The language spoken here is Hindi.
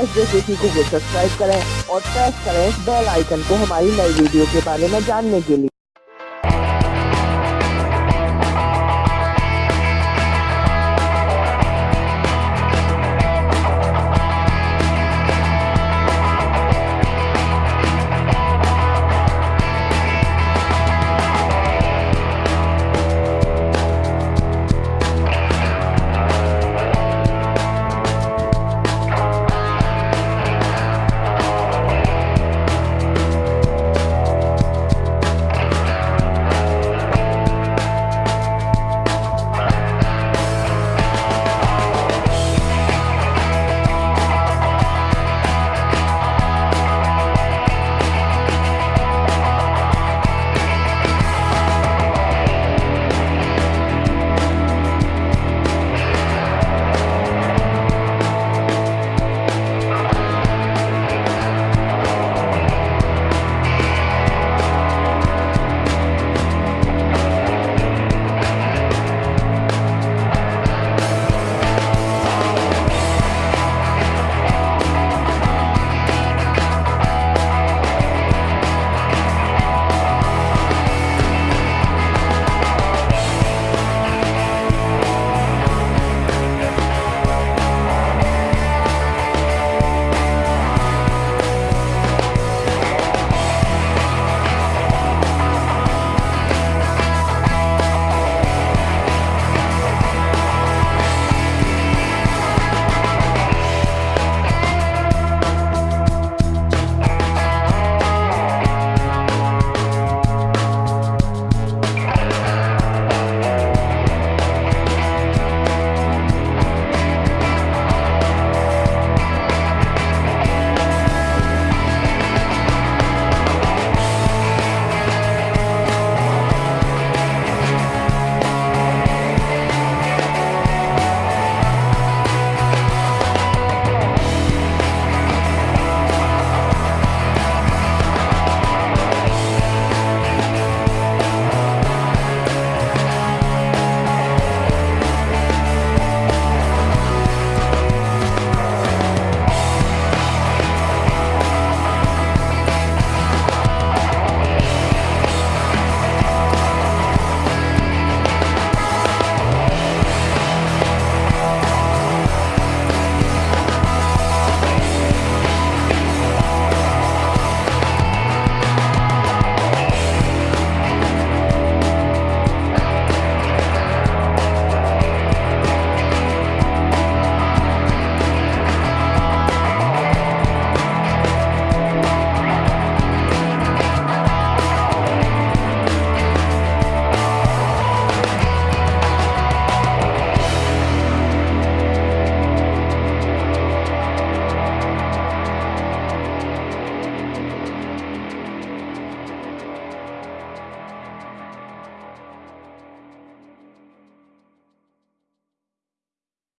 एस को सब्सक्राइब करें और प्रेस करें बेल आइकन को हमारी नई वीडियो के बारे में जानने के लिए।